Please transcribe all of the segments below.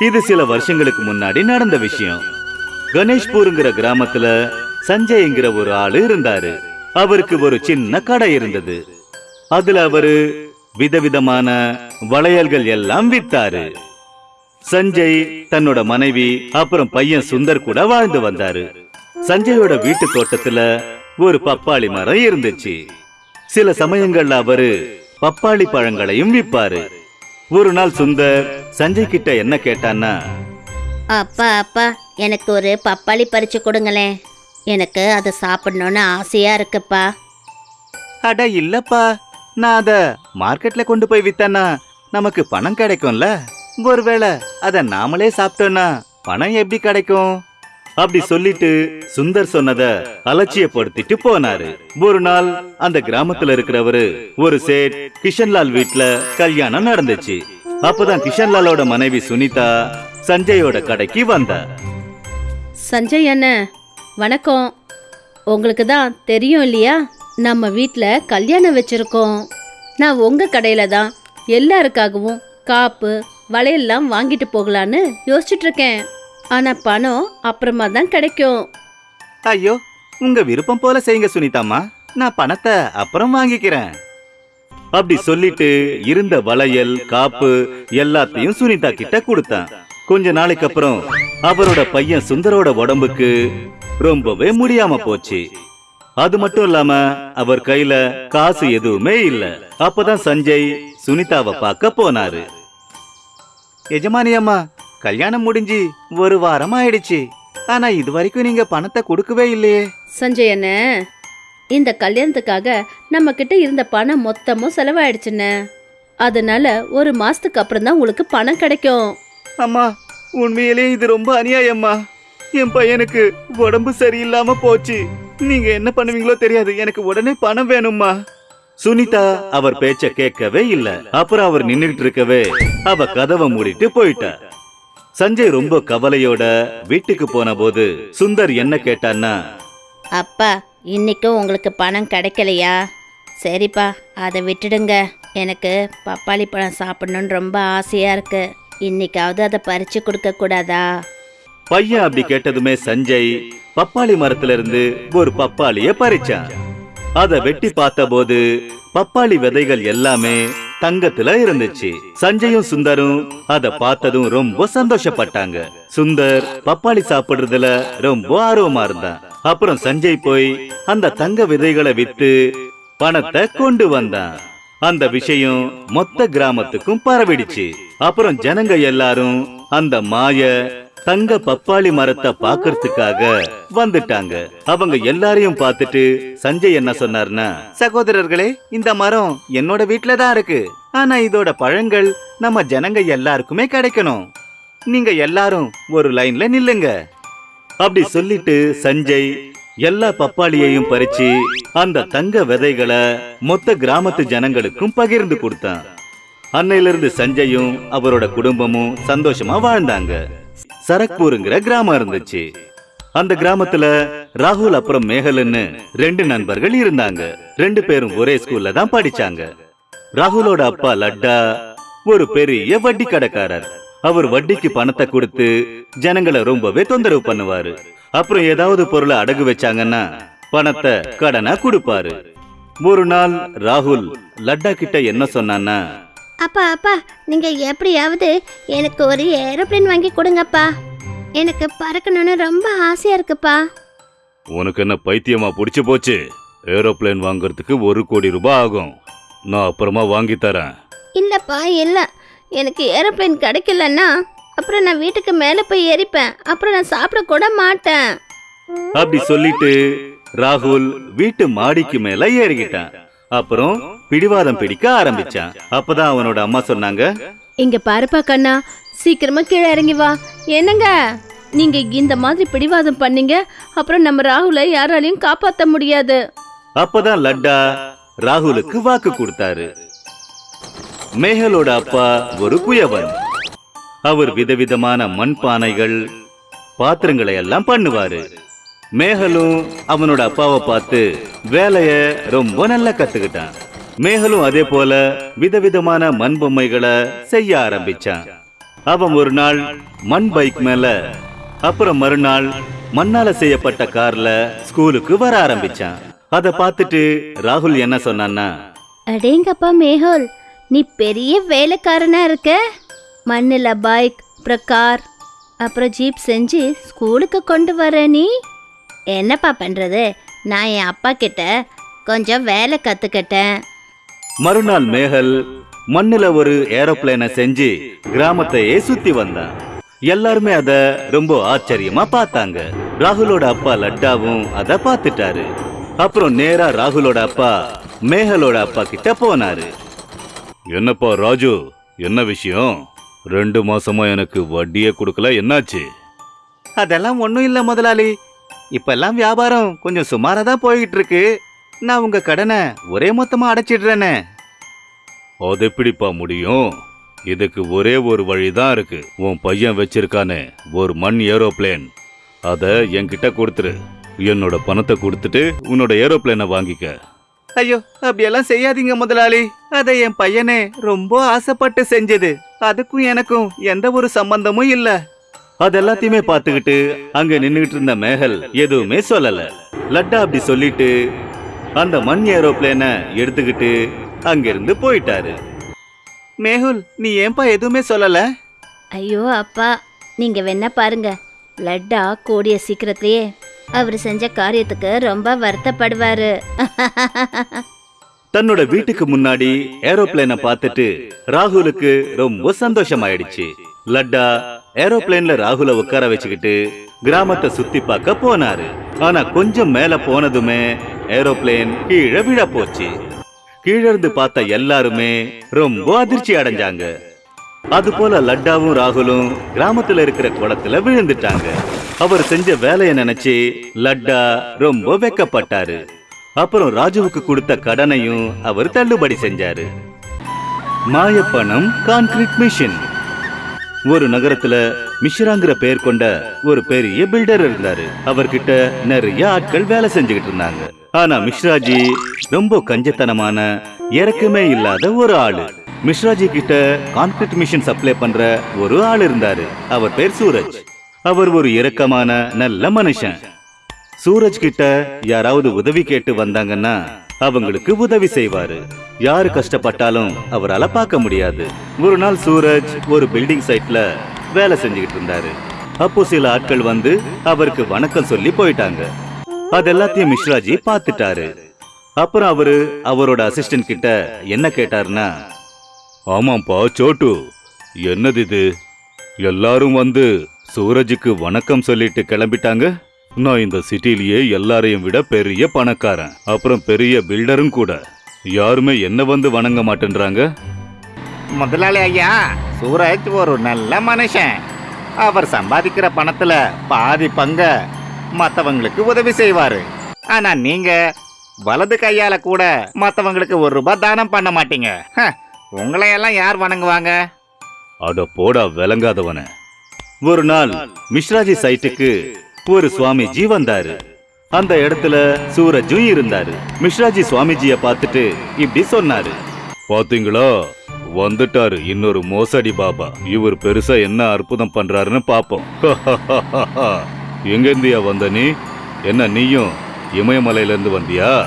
இது சில வருஷங்களுக்கு முன்னாடி நடந்த விஷயம். கணேஷ்பூருங்கிற கிராமத்துல சஞ்சய்ங்கிற ஒரு ஆளு இருந்தாரு. அவருக்கு ஒரு சின்ன கடை இருந்தது. அதுல அவரு விதவிதமான வளையல்கள் எல்லாம் வித்தாரு. சஞ்சய் தன்னோட மனைவி அப்புறம் பையன் சுந்தர் கூட வாழ்ந்து வந்தாரு. சஞ்சயோட வீட்டு தோட்டத்துல ஒரு பப்பாளி மரம் இருந்துச்சு. சில சமயங்கள்ல அவரு பப்பாளி பழங்களையும் விப்பாரு. ஒரு நாள் சுந்தர் சஞ்சய் கிட்ட என்ன கேட்டான்னா அப்பா அப்பா எனக்கு ஒரு பப்பாளி பறிச்சு கொடுங்களேன் எனக்கு அதை சாப்பிடணும்னு ஆசையா இருக்குப்பா. அட இல்லப்பா நான் அத மார்க்கெட்ல கொண்டு போய் வித்தேன்னா நமக்கு பணம் கிடைக்கும்ல. ஒருவேளை அத நாமளே சாப்பிட்டோம்னா பணம் எப்படி கிடைக்கும்? அப்படி சொல்லிட்டு சுந்தர் சொன்னத அலட்சியப்படுத்திட்டு போனாரு. ஒரு நாள் அந்த கிராமத்துல இருக்கிறவரு ஒரு சேட் கிஷன்லால் வீட்ல கல்யாணம் நடந்துச்சு. அப்பதான் கிஷன்லாலோட மனைவி சுனிதா சஞ்சயோட கடைக்கு வந்தா. சஞ்சய் அண்ணன் வணக்கம். உங்களுக்கு தான் தெரியும் இல்லையா? நம்ம வீட்டில் கல்யாணம் வச்சிருக்கோம். நான் உங்கள் கடையில் தான் எல்லாருக்காகவும் காப்பு வளையல்லாம் வாங்கிட்டு போகலான்னு யோசிச்சுட்டு இருக்கேன். ஆனால் பணம் அப்புறமா தான் கிடைக்கும். ஐயோ உங்க விருப்பம் போல செய்யுங்க சுனிதாம்மா. நான் பணத்தை அப்புறம் வாங்கிக்கிறேன். அப்படி சொல்லிட்டு இருந்த வளையல் காப்பு எல்லாத்தையும் சுனிதா கிட்ட கொடுத்தான். கொஞ்ச நாளைக்கு அப்புறம் அவரோட பையன் சுந்தரோட உடம்புக்கு ரொம்பவே முடியாம போச்சு. அது மட்டும் இல்லாம அவர் கையில காசு எதுவுமே இல்ல. அப்பதான் சஞ்சய் சுனிதாவை பார்க்க போனாரு. எஜமானி அம்மா கல்யாணம் முடிஞ்சு ஒரு வாரம் ஆயிடுச்சு. ஆனா இது வரைக்கும் நீங்க பணத்தை கொடுக்கவே இல்லையே. சஞ்சய் அண்ணன் இந்த கல்யாணத்துக்காக நம்ம கிட்ட இருந்த பணம் மொத்தமும் செலவாயிடுச்சுண்ணே. அதனால ஒரு மாசத்துக்கு அப்புறம் தான் உங்களுக்கு பணம் கிடைக்கும். அம்மா உண்மையிலே இது ரொம்ப அநியாயம்மா. என் பையனுக்கு உடம்பு சரியில்லாம போச்சு. நீங்க என்ன பண்ணுவீங்களோ தெரியாது. எனக்கு உடனே பணம் வேணும்மா. சுனிதா அவர் பேச்ச கேட்கவே இல்ல. அப்புறம் அவர் நின்னுட்டு இருக்கவே அவ கதவை மூடிட்டு போயிட்டா. சஞ்சய் ரொம்ப கவலையோட வீட்டுக்கு போன போது சுந்தர் என்ன கேட்டான்னா அப்பா இன்னைக்கும் உங்களுக்கு பணம் கிடைக்கலையா? சரிப்பா அதை விட்டுடுங்க. எனக்கு பப்பாளி பழம் சாப்பிடணும்னு ரொம்ப ஆசையா இருக்கு. இன்னைக்காவது அதை பறிச்சு கொடுக்க கூடாதா? பையன் அப்படி கேட்டதுமே சஞ்சய் பப்பாளி மரத்துல இருந்து ஒரு பப்பாளிய பறிச்சான். அதை வெட்டி பார்த்தபோது பப்பாளி விதைகள் எல்லாமே தங்கத்துல இருந்துச்சு. சஞ்சயும் சுந்தரும் அத பார்த்ததும் ரொம்ப சந்தோஷப்பட்டாங்க. சுந்தர் பப்பாளி சாப்பிடுறதுல ரொம்ப ஆர்வமா இருந்தான். அப்புறம் சஞ்சய் போய் அந்த தங்க விதைகளை வித்து பணத்தை கொண்டு வந்தான். அந்த விஷயம் மொத்த கிராமத்துக்கும் பரவிடுச்சு. அப்புறம் ஜனங்க எல்லாரும் அந்த மாய தங்க பப்பாளி மரத்தை பாக்குறதுக்காக வந்துட்டாங்க. அவங்க எல்லாரையும் பார்த்துட்டு சஞ்சய் என்ன சொன்னார்னா சகோதரர்களே இந்த மரம் என்னோட வீட்ல தான் இருக்கு. ஆனா இதோட பழங்கள் நம்ம ஜனங்க எல்லாருக்குமே கிடைக்கணும். நீங்க எல்லாரும் ஒரு லைன்ல நில்லுங்க. அப்படி சொல்லிட்டு சஞ்சய் எல்லா பப்பாளியையும் பறிச்சு அந்த தங்க விதைகளை மொத்த கிராமத்து ஜனங்களுக்கும் பகிர்ந்து கொடுத்தான். அன்னையிலிருந்து சஞ்சயும் அவரோட குடும்பமும் சந்தோஷமா வாழ்ந்தாங்க. சரக்பூருங்கிற கிராமம் இருந்துச்சு. அந்த கிராமத்துல ராகுல் அப்புறம் மேகல்னு ரெண்டு நண்பர்கள் இருந்தாங்க. ரெண்டு பேரும் ஒரே ஸ்கூல்ல தான் படிச்சாங்க. ராகுலோட அப்பா லட்டா ஒரு பெரிய வட்டி கடைக்காரர். அவர் வட்டிக்கு பணத்தை கொடுத்து ஜனங்களை ரொம்பவே தொந்தரவு பண்ணுவாரு. அப்புறம் ஏதாவது பொருளை அடகு வச்சாங்கன்னா பணத்தை கடனா கொடுப்பாரு. ஒரு நாள் ராகுல் லட்டா கிட்ட என்ன சொன்னான்னா அப்பா அப்பா நீங்க எப்படியாவது எனக்கு ஒரு ஏரோப்ளேன் வாங்கி கொடுங்கப்பா. எனக்கு பறக்கணும்னு ரொம்ப ஆசையா இருக்குப்பா. உனக்கு என்ன பைத்தியமா பிடிச்சு போச்சு? ஏரோப்ளேன் வாங்குறதுக்கு ஒரு கோடி ரூபாய் ஆகும். நான் அப்புறமா வாங்கி தரேன். இல்லப்பா இல்ல. எனக்கு ஏரோப்ளேன் கிடைக்கலன்னா அப்புறம் நான் வீட்டுக்கு மேலே போய் ஏறிப்பேன். அப்புறம் நான் சாப்பிட கூட மாட்டேன். அப்படி சொல்லிட்டு ராகுல் வீட்டு மாடிக்கு மேல ஏறிக்கிட்டான். அப்புறம் பிடிவாதம் பிடிக்க ஆரம்பிச்சான். அப்பதான் அவனோட அம்மா சொன்னாங்க இங்க பாருப்பா கண்ணா சீக்கிரமா கீழே இறங்கி வா. என்னங்க? நீங்க இந்த மாதிரி பிடிவாதம் பண்ணீங்க அப்புறம் நம்ம ராகுலை யாராலையும் காப்பாத்த முடியாது. அப்பதான் லட்டா ராகுலுக்கு வாக்கு கொடுத்தாரு. மேகலோட அப்பா ஒரு குயவன் அவர் விதவிதமான மண் பானைகள் பாத்திரங்களை எல்லாம் பண்ணுவாரு. மேகலும் அவனோட அப்பாவை பார்த்து வேலைய ரொம்ப நல்லா கத்துக்கிட்டான். மேகலும் அதே போல விதவிதமான மண் பொம்மைகளை செய்ய ஆரம்பிச்சான். அவன் ஒரு நாள் மண் பைக் மேல அப்புறம் மறுநாள் மண்ணால செய்யப்பட்ட கார்ல ஸ்கூலுக்கு வர ஆரம்பிச்சான். அத பார்த்துட்டு ராகுல் என்ன சொன்னான்னா அடேங்கப்பா மேஹோல் நீ பெரிய வேலைக்காரனா இருக்க. மண்ணில் பைக் அப்புறம் கார் அப்புறம் ஜீப் செஞ்சு ஸ்கூலுக்கு கொண்டு வர நீ. என்னப்பா பண்ணுறது நான் என் அப்பா கிட்ட கொஞ்சம் வேலை கற்றுக்கிட்டேன் மறுநாள் மேகல் மண்ணுல ஒரு ஏரோப்ளேனை செஞ்சு கிராமத்தையே சுத்தி வந்தான். எல்லாருமே அத ரொம்ப ஆச்சரியமா பார்த்தாங்க. ராகுலோட அப்பா லட்டாவும் அத பார்த்துட்டாரு. அப்புறம் நேரா ராகுலோட அப்பா மேகலோட அப்பா கிட்ட போனாரு. என்னப்பா ராஜு என்ன விஷயம்? ரெண்டு மாசமா எனக்கு வட்டியே கொடுக்கல என்னாச்சு? அதெல்லாம் ஒண்ணும் இல்ல முதலாளி. இப்பெல்லாம் வியாபாரம் கொஞ்சம் சுமாரா தான் போய்கிட்டு இருக்கு நான் உங்க கடனை ஒரே மொத்தமா அடைச்சிடுறேனே. அது எப்படிப்பா முடியும்? இதுக்கு ஒரே ஒரு வழிதான் இருக்கு. உன் பையன் வச்சிருக்கானே ஒரு மண் ஏரோப்ளேன். அத என்கிட்ட கொடுத்துரு. என்னோட பணத்தை கொடுத்துட்டு உன்னோட ஏரோப்ளேனை வாங்கிக்க. ஐயோ அப்படியெல்லாம் செய்யாதீங்க முதலாளி. அதை என் பையனே ரொம்ப ஆசைப்பட்டு செஞ்சது. அதுக்கும் எனக்கும் எந்த ஒரு சம்பந்தமும் இல்ல. அது எல்லாத்தையுமே பார்த்துக்கிட்டு அங்க நின்னுகிட்டு இருந்த மேகல் எதுவுமே சொல்லல. லட்டா அப்படி சொல்லிட்டு அந்த மண் ஏரோப்ளேனை எடுத்துக்கிட்டு அங்கிருந்து போயிட்டாரு. மேகுல் நீ ஏன்பா எதுவுமே சொல்லல? ஐயோ அப்பா நீங்கள் வேணா பாருங்க. லட்டா கூடிய சீக்கிரத்திலேயே அவர் செஞ்ச காரியத்துக்கு ரொம்ப வருத்தப்படுவாரு. தன்னோட வீட்டுக்கு முன்னாடி ஏரோப்ளேனை பார்த்துட்டு ராகுலுக்கு ரொம்ப சந்தோஷமாயிடுச்சு. லட்டா ஏரோப்ளேன்ல ராகுல உட்கார வச்சுக்கிட்டு கிராமத்தை சுத்தி பார்க்க போனாரு. ஆனா கொஞ்சம் மேல போனதுமே ஏரோப்ளேன் கீழே விழ போச்சு. கீழ இருந்து பார்த்த எல்லாருமே ரொம்ப அதிர்ச்சி அடைஞ்சாங்க. அது போல லட்டாவும் ராகுலும் கிராமத்துல இருக்கிற குளத்துல விழுந்துட்டாங்க. அவர் செஞ்ச வேலையை நினைச்சு லட்டா ரொம்ப வெக்கப்பட்டாரு. அப்புறம் ராஜுவுக்கு கொடுத்த கடனையும் அவர் தள்ளுபடி செஞ்சாரு. மாயப்பணம் கான்கிரீட் மிஷின். ஒரு நகரத்துல மிஷ்ராங்கிற பெயர் கொண்ட ஒரு பெரிய பில்டர் இருந்தாரு. அவர்கிட்ட நிறைய ஆட்கள் வேலை செஞ்சுக்கிட்டு இருந்தாங்க. ஆனா மிஸ்ராஜி ரொம்ப கஞ்சத்தனமான இறக்கமே இல்லாத ஒரு ஆளு. மிஸ்ராஜி கிட்ட கான்கிரீட் மிஷின் சப்ளை பண்ற ஒரு ஆள் இருந்தாரு. அவர் பேர் சூரஜ். அவர் ஒரு இரக்கமான நல்ல மனுஷன். சூரஜ் கிட்ட யாராவது உதவி கேட்டு வந்தாங்கன்னா அவங்களுக்கு உதவி செய்வாரு. யாரு கஷ்டப்பட்டாலும் அவரால பார்க்க முடியாது. ஒரு நாள் சூரஜ் ஒரு பில்டிங் சைட்ல வேலை செஞ்சுக்கிட்டு இருந்தாரு. அப்போ சில ஆட்கள் வந்து அவருக்கு வணக்கம் சொல்லி போயிட்டாங்க. அது எல்லாத்தையும் மிஸ்ராஜி பார்த்துட்டாரு. அப்புறம் அவரு அவரோட அசிஸ்டன்ட் கிட்ட என்ன கேட்டாருன்னா ஆமாப்பா சோட்டு. என்னது இது? எல்லாரும் வந்து சூரஜுக்கு வணக்கம் சொல்லிட்டு கிளம்பிட்டாங்க. நான் இந்த சிட்டிலேயே எல்லாரையும் விட பெரிய பணக்காரன். அப்புறம் பெரிய பில்டரும் கூட. யாருமே என்ன வந்து வணங்க மாட்டேன்றாங்க? முதலாளி ஐயா சூரஜ் ஒரு நல்ல மனுஷன். அவர் சம்பாதிக்கிற பணத்துல பாதி பங்க மத்தவங்களுக்கு உதவி செய்வாரு. ஆனா நீங்க வலது கையால கூட மத்தவங்களுக்கு ஒரு ரூபாய் தானம் பண்ண மாட்டீங்க. உங்களையெல்லாம் யார் வணங்குவாங்க? அட போடா விளங்காதவன. ஒரு நாள் மிஸ்ராஜி சைட்டுக்கு ஒரு சுவாமிஜி வந்தாரு. அந்த இடத்துல சூரஜும் இருந்தாரு. மிஸ்ராஜி சுவாமிஜிய பார்த்துட்டு இப்படி சொன்னாரு. பாத்தீங்களா? வந்துட்டாரு. இன்னொரு மோசடி பாபா. இவர் பெருசா என்ன அற்புதம் பண்றாருன்னு பாப்போம். எங்க இருந்தியா வந்த நீ? என்ன நீயும் இமயமலையில இருந்து வந்தியா?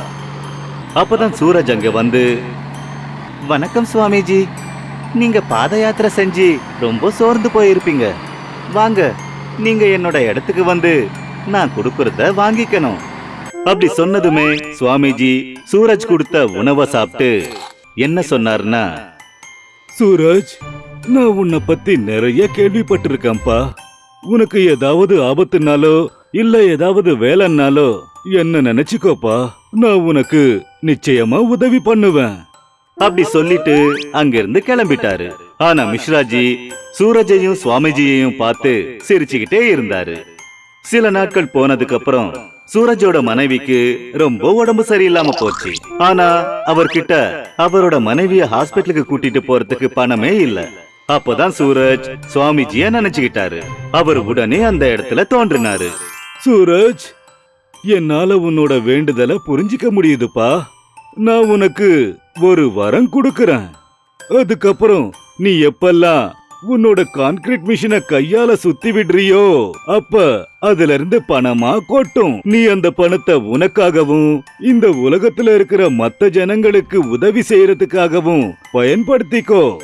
அப்பதான் சூரஜ் அங்க வந்து வணக்கம் சுவாமிஜி. நீங்க பாத யாத்திரை செஞ்சு ரொம்ப சோர்ந்து போயிருப்பீங்க. வாங்க நீங்க என்னோட இடத்துக்கு வந்து நான் கொடுக்கறத வாங்கிக்கணும். அப்படி சொன்னதுமே சுவாமிஜி சூரஜ் கொடுத்த உணவை சாப்பிட்டு என்ன சொன்னார்னா சூரஜ் நான் உன்னை பத்தி நிறைய கேள்விப்பட்டிருக்கேன்ப்பா. உனக்கு ஏதாவது ஆபத்துனாலோ இல்ல ஏதாவது வேலைன்னாலோ என்ன நினைச்சுக்கோப்பா. நான் உனக்கு நிச்சயமா உதவி பண்ணுவேன். அப்படி சொல்லிட்டு அங்கிருந்து கிளம்பிட்டாரு. ஆனா மிஸ்ராஜி சூரஜையும் சுவாமிஜியையும் பார்த்து சிரிச்சுக்கிட்டே இருந்தாரு. சில நாட்கள் போனதுக்கு அப்புறம் சூரஜோட மனைவிக்கு ரொம்ப உடம்பு சரியில்லாம போச்சு. ஆனா அவர்கிட்ட அவரோட மனைவிய ஹாஸ்பிட்டலுக்கு கூட்டிட்டு போறதுக்கு பணமே இல்ல. அப்பதான் சூரஜ் சுவாமிஜிய நினைச்சுக்கிட்டாரு. அவர் உடனே அந்த இடத்துல தோன்றினாரு. சூரஜ் என்னால உன்னோட வேண்டுதலை புரிஞ்சிக்க முடியுதுப்பா. நான் உனக்கு ஒரு வரம் கொடுக்கறேன். அதுக்கப்புறம் நீ எப்பெல்லாம் உன்னோட கான்கிரீட் மிஷினை கையால சுத்தி விடுறியோ அப்ப அதுல இருந்து பணமா கொட்டும். நீ அந்த பணத்தை உனக்காகவும் இந்த உலகத்துல இருக்கிற மத்த ஜனங்களுக்கு உதவி செய்யறதுக்காகவும் பயன்படுத்திக்கோ.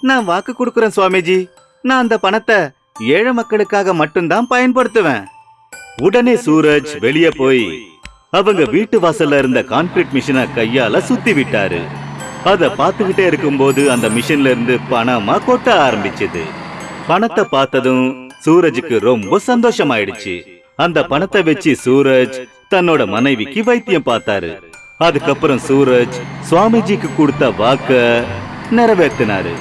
நான் வாக்கு கொடுக்கறேன் சுவாமிஜி. நான் அந்த பணத்தை ஏழை மக்களுக்காக மட்டும்தான் பயன்படுத்துவேன். உடனே சூரஜ் வெளியே போய் அவங்க வீட்டு வாசல்ல இருந்த கான்கிரீட் மிஷினை கையால சுத்தி விட்டாரு. அத பார்த்துக்கிட்டே இருக்கும்போது அந்த மிஷின்ல இருந்து பணமா கொட்ட ஆரம்பிச்சது. பணத்தை பார்த்ததும் சூரஜுக்கு ரொம்ப சந்தோஷமாயிடுச்சு. அந்த பணத்தை வச்சு சூரஜ் தன்னோட மனைவிக்கு வைத்தியம் பார்த்தாரு. அதுக்கப்புறம் சூரஜ் சுவாமிஜிக்கு கொடுத்த வாக்க நிறைவேற்றினாரு